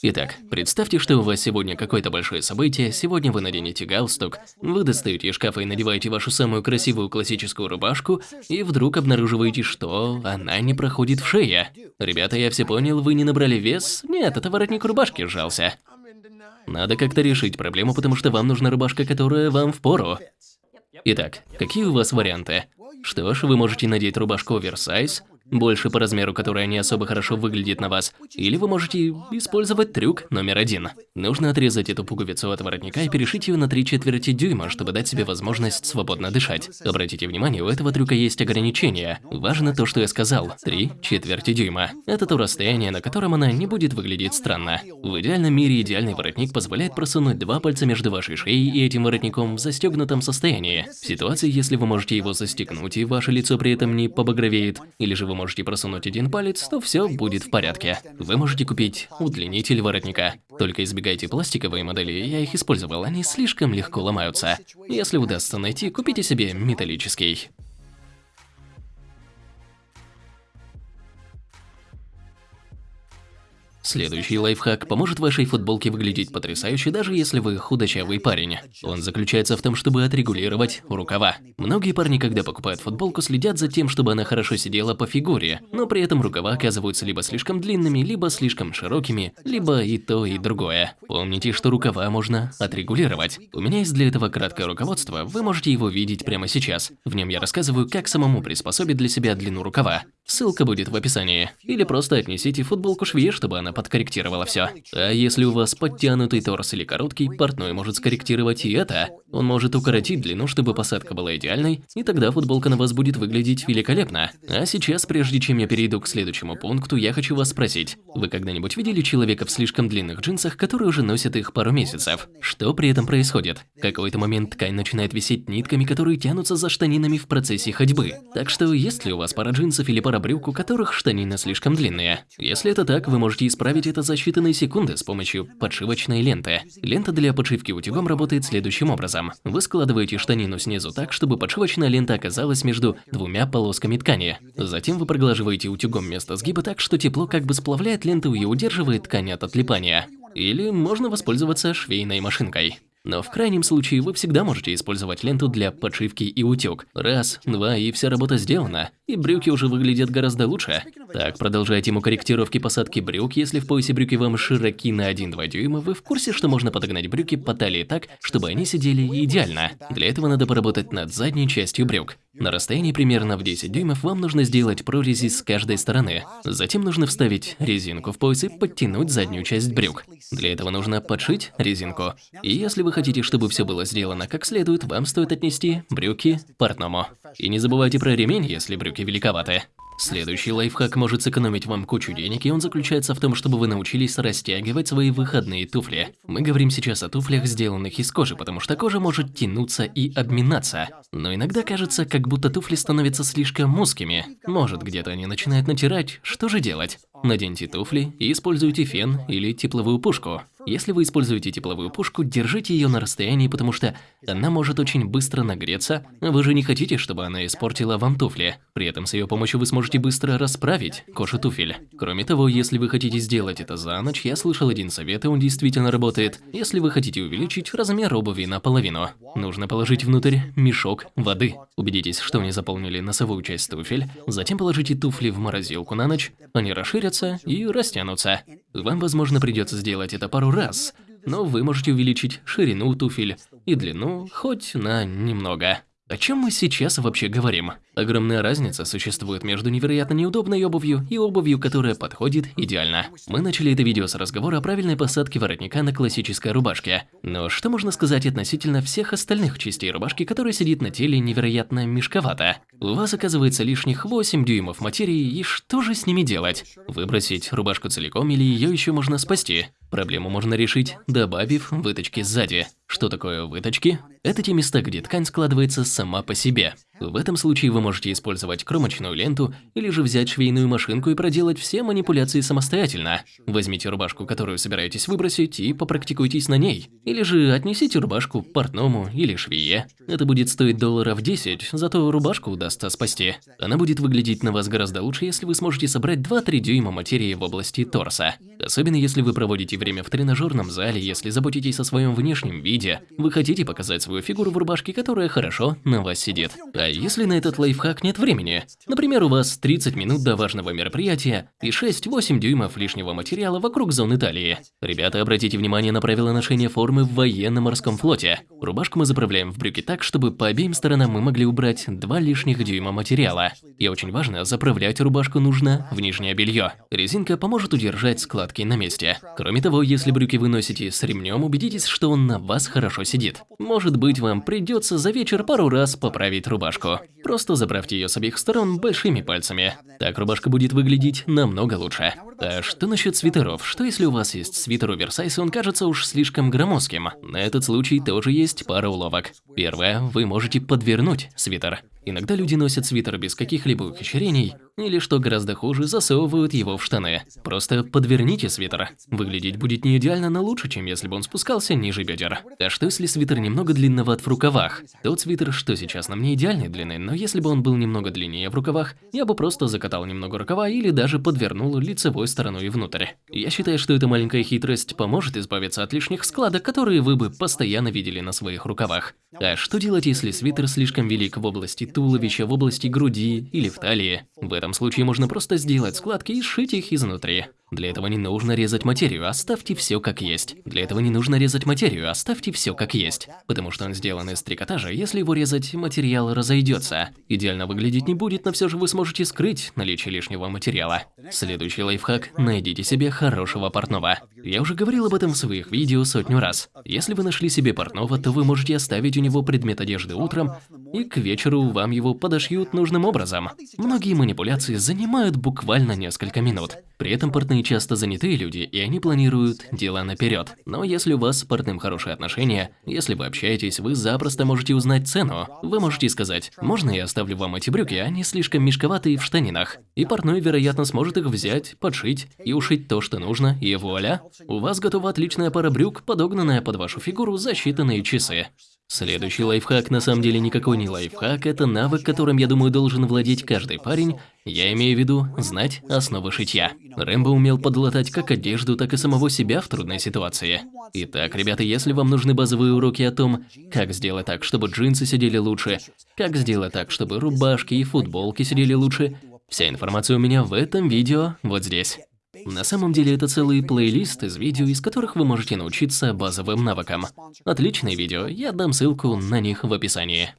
Итак, представьте, что у вас сегодня какое-то большое событие, сегодня вы наденете галстук, вы достаете из шкафа и надеваете вашу самую красивую классическую рубашку, и вдруг обнаруживаете, что она не проходит в шее. Ребята, я все понял, вы не набрали вес? Нет, это воротник рубашки сжался. Надо как-то решить проблему, потому что вам нужна рубашка, которая вам в пору. Итак, какие у вас варианты? Что ж, вы можете надеть рубашку оверсайз, больше по размеру, которая не особо хорошо выглядит на вас. Или вы можете использовать трюк номер один. Нужно отрезать эту пуговицу от воротника и перешить ее на 3 четверти дюйма, чтобы дать себе возможность свободно дышать. Обратите внимание, у этого трюка есть ограничения. Важно то, что я сказал. 3 четверти дюйма. Это то расстояние, на котором она не будет выглядеть странно. В идеальном мире идеальный воротник позволяет просунуть два пальца между вашей шеей и этим воротником в застегнутом состоянии. В ситуации, если вы можете его застегнуть и ваше лицо при этом не побагровеет, или же вы можете просунуть один палец, то все будет в порядке. Вы можете купить удлинитель воротника. Только избегайте пластиковые модели, я их использовал, они слишком легко ломаются. Если удастся найти, купите себе металлический. Следующий лайфхак поможет вашей футболке выглядеть потрясающе, даже если вы худощавый парень. Он заключается в том, чтобы отрегулировать рукава. Многие парни, когда покупают футболку, следят за тем, чтобы она хорошо сидела по фигуре, но при этом рукава оказываются либо слишком длинными, либо слишком широкими, либо и то, и другое. Помните, что рукава можно отрегулировать. У меня есть для этого краткое руководство, вы можете его видеть прямо сейчас. В нем я рассказываю, как самому приспособить для себя длину рукава. Ссылка будет в описании. Или просто отнесите футболку швее, чтобы она подкорректировала все. А если у вас подтянутый торс или короткий, портной может скорректировать и это. Он может укоротить длину, чтобы посадка была идеальной, и тогда футболка на вас будет выглядеть великолепно. А сейчас, прежде чем я перейду к следующему пункту, я хочу вас спросить. Вы когда-нибудь видели человека в слишком длинных джинсах, которые уже носят их пару месяцев? Что при этом происходит? В какой-то момент ткань начинает висеть нитками, которые тянутся за штанинами в процессе ходьбы. Так что, есть ли у вас пара джинсов или пара брюк, у которых штанины слишком длинные. Если это так, вы можете исправить это за считанные секунды с помощью подшивочной ленты. Лента для подшивки утюгом работает следующим образом. Вы складываете штанину снизу так, чтобы подшивочная лента оказалась между двумя полосками ткани. Затем вы проглаживаете утюгом место сгиба так, что тепло как бы сплавляет ленту и удерживает ткань от отлипания. Или можно воспользоваться швейной машинкой. Но в крайнем случае вы всегда можете использовать ленту для подшивки и утюг. Раз, два и вся работа сделана. И брюки уже выглядят гораздо лучше. Так, продолжая тему корректировки посадки брюк, если в поясе брюки вам широки на 1-2 дюйма, вы в курсе, что можно подогнать брюки по талии так, чтобы они сидели идеально. Для этого надо поработать над задней частью брюк. На расстоянии примерно в 10 дюймов вам нужно сделать прорези с каждой стороны. Затем нужно вставить резинку в пояс и подтянуть заднюю часть брюк. Для этого нужно подшить резинку. И если вы хотите, чтобы все было сделано как следует, вам стоит отнести брюки портному. И не забывайте про ремень, если брюки великоваты. Следующий лайфхак может сэкономить вам кучу денег, и он заключается в том, чтобы вы научились растягивать свои выходные туфли. Мы говорим сейчас о туфлях, сделанных из кожи, потому что кожа может тянуться и обминаться. Но иногда кажется, как будто туфли становятся слишком узкими. Может, где-то они начинают натирать. Что же делать? Наденьте туфли и используйте фен или тепловую пушку. Если вы используете тепловую пушку, держите ее на расстоянии, потому что она может очень быстро нагреться, а вы же не хотите, чтобы она испортила вам туфли. При этом с ее помощью вы сможете быстро расправить кожу туфель. Кроме того, если вы хотите сделать это за ночь, я слышал один совет, и он действительно работает. Если вы хотите увеличить размер обуви наполовину, нужно положить внутрь мешок воды. Убедитесь, что не заполнили носовую часть туфель, затем положите туфли в морозилку на ночь, они расширятся и растянутся. Вам, возможно, придется сделать это пару раз, но вы можете увеличить ширину туфель и длину хоть на немного. О чем мы сейчас вообще говорим? Огромная разница существует между невероятно неудобной обувью и обувью, которая подходит идеально. Мы начали это видео с разговора о правильной посадке воротника на классической рубашке. Но что можно сказать относительно всех остальных частей рубашки, которая сидит на теле невероятно мешковато? У вас оказывается лишних 8 дюймов материи, и что же с ними делать? Выбросить рубашку целиком или ее еще можно спасти? Проблему можно решить, добавив выточки сзади. Что такое выточки? Это те места, где ткань складывается сама по себе. В этом случае вы можете использовать кромочную ленту или же взять швейную машинку и проделать все манипуляции самостоятельно. Возьмите рубашку, которую собираетесь выбросить, и попрактикуйтесь на ней. Или же отнесите рубашку портному или швее. Это будет стоить долларов 10, зато рубашку удастся спасти. Она будет выглядеть на вас гораздо лучше, если вы сможете собрать 2-3 дюйма материи в области торса. Особенно если вы проводите время в тренажерном зале, если заботитесь о своем внешнем виде, вы хотите показать свою фигуру в рубашке, которая хорошо на вас сидит. А если на этот лайфхак нет времени? Например, у вас 30 минут до важного мероприятия и 6-8 дюймов лишнего материала вокруг зоны талии. Ребята, обратите внимание на правила ношения формы в военно-морском флоте. Рубашку мы заправляем в брюки так, чтобы по обеим сторонам мы могли убрать 2 лишних дюйма материала. И очень важно, заправлять рубашку нужно в нижнее белье. Резинка поможет удержать складки на месте. Кроме того, если брюки вы носите с ремнем, убедитесь, что он на вас хорошо сидит. Может быть, вам придется за вечер пару раз поправить рубашку. Просто заправьте ее с обеих сторон большими пальцами. Так рубашка будет выглядеть намного лучше. А что насчет свитеров? Что если у вас есть свитер оверсайз, и он кажется уж слишком громоздким? На этот случай тоже есть пара уловок. Первое, вы можете подвернуть свитер. Иногда люди носят свитер без каких-либо ухищрений, или, что гораздо хуже, засовывают его в штаны. Просто подверните свитер. Выглядеть будет не идеально, но лучше, чем если бы он спускался ниже бедер. А что если свитер немного длинноват в рукавах? Тот свитер, что сейчас на мне идеальной длины, но если бы он был немного длиннее в рукавах, я бы просто закатал немного рукава или даже подвернул лицевой стороной внутрь. Я считаю, что эта маленькая хитрость поможет избавиться от лишних складок, которые вы бы постоянно видели на своих рукавах. А что делать, если свитер слишком велик в области туловища, в области груди или в талии? В этом случае можно просто сделать складки и сшить их изнутри. Для этого не нужно резать материю, оставьте все как есть. Для этого не нужно резать материю, оставьте все как есть. Потому что он сделан из трикотажа, если его резать, материал разойдется. Идеально выглядеть не будет, но все же вы сможете скрыть наличие лишнего материала. Следующий лайфхак – найдите себе хорошего портного. Я уже говорил об этом в своих видео сотню раз. Если вы нашли себе портного, то вы можете оставить у него предмет одежды утром, и к вечеру вам его подошьют нужным образом. Многие манипуляции занимают буквально несколько минут. При этом портные часто занятые люди, и они планируют дела наперед. Но если у вас с портным хорошие отношения, если вы общаетесь, вы запросто можете узнать цену. Вы можете сказать, можно я оставлю вам эти брюки, они слишком мешковатые в штанинах. И портной, вероятно, сможет их взять, подшить и ушить то, что нужно, и вуаля, у вас готова отличная пара брюк, подогнанная под вашу фигуру за считанные часы. Следующий лайфхак на самом деле никакой не лайфхак, это навык, которым, я думаю, должен владеть каждый парень. Я имею в виду знать основы шитья. Рэмбо умел подлатать как одежду, так и самого себя в трудной ситуации. Итак, ребята, если вам нужны базовые уроки о том, как сделать так, чтобы джинсы сидели лучше, как сделать так, чтобы рубашки и футболки сидели лучше, вся информация у меня в этом видео вот здесь. На самом деле это целый плейлист из видео, из которых вы можете научиться базовым навыкам. Отличные видео, я дам ссылку на них в описании.